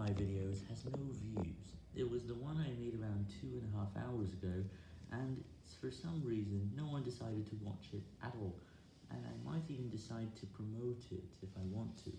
my videos has no views. It was the one I made around two and a half hours ago, and for some reason, no one decided to watch it at all, and I might even decide to promote it if I want to.